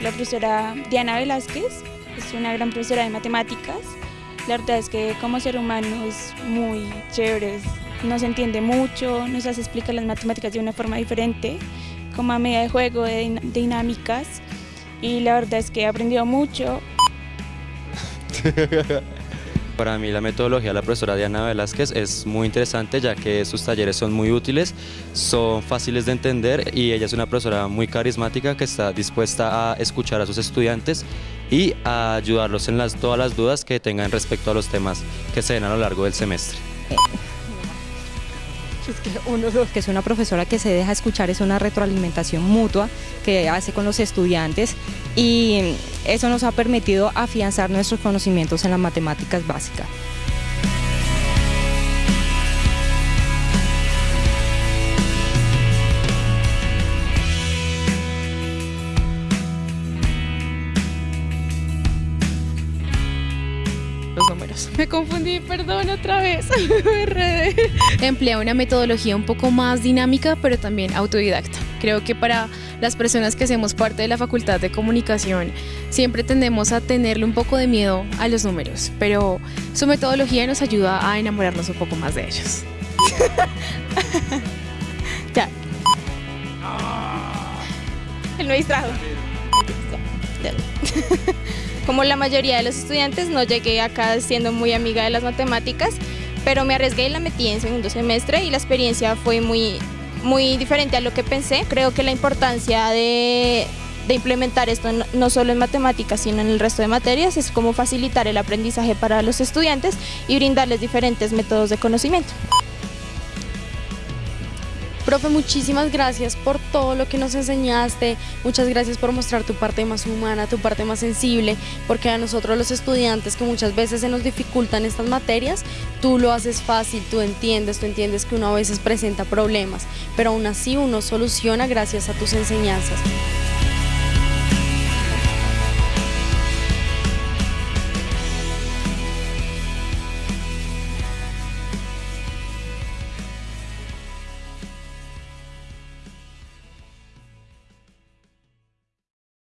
la profesora Diana Velázquez, es una gran profesora de matemáticas. La verdad es que como ser humano es muy chévere, nos entiende mucho, nos hace explicar las matemáticas de una forma diferente, como a medida de juego, de dinámicas. Y la verdad es que he aprendido mucho. Para mí la metodología de la profesora Diana Velázquez es muy interesante ya que sus talleres son muy útiles, son fáciles de entender y ella es una profesora muy carismática que está dispuesta a escuchar a sus estudiantes y a ayudarlos en las, todas las dudas que tengan respecto a los temas que se den a lo largo del semestre. Que es una profesora que se deja escuchar, es una retroalimentación mutua que hace con los estudiantes y eso nos ha permitido afianzar nuestros conocimientos en las matemáticas básicas. Me confundí, perdón otra vez, me Emplea una metodología un poco más dinámica, pero también autodidacta. Creo que para las personas que hacemos parte de la Facultad de Comunicación siempre tendemos a tenerle un poco de miedo a los números, pero su metodología nos ayuda a enamorarnos un poco más de ellos. ya. Él me distrajo. Como la mayoría de los estudiantes, no llegué acá siendo muy amiga de las matemáticas, pero me arriesgué y la metí en segundo semestre y la experiencia fue muy, muy diferente a lo que pensé. Creo que la importancia de, implementar esto no solo en matemáticas, sino en el resto de materias, es como facilitar el aprendizaje para los estudiantes y brindarles diferentes métodos de conocimiento. Profe, muchísimas gracias por todo lo que nos enseñaste, muchas gracias por mostrar tu parte más humana, tu parte más sensible, porque a nosotros los estudiantes que muchas veces se nos dificultan estas materias, tú lo haces fácil, tú entiendes, tú entiendes que uno a veces presenta problemas, pero aún así uno soluciona gracias a tus enseñanzas.